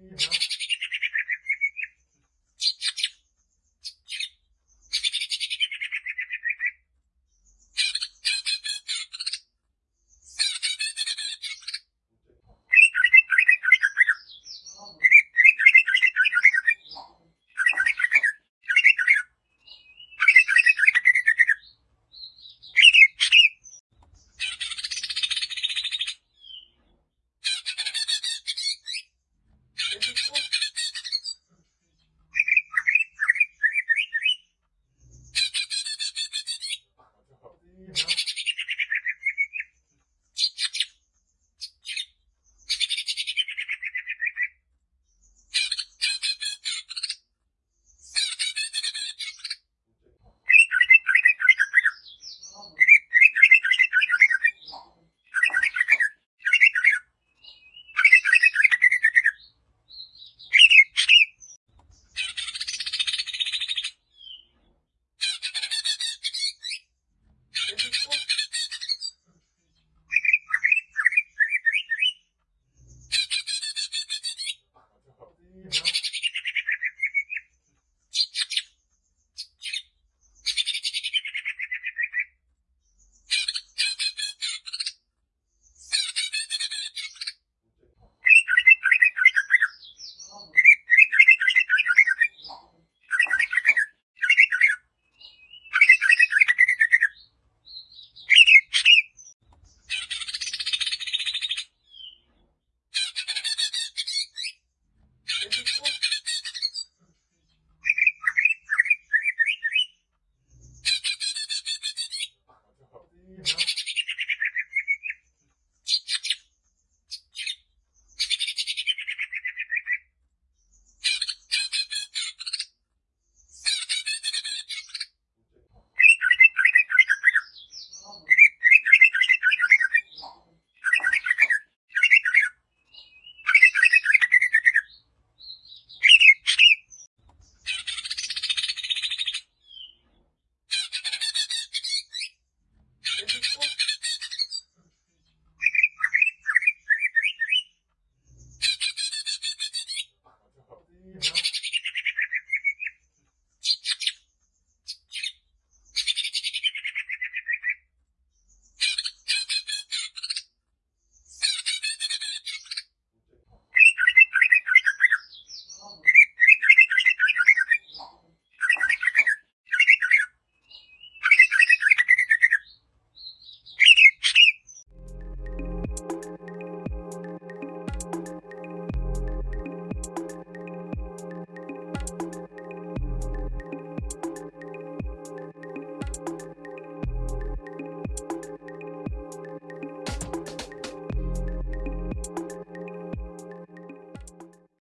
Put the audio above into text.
Yeah.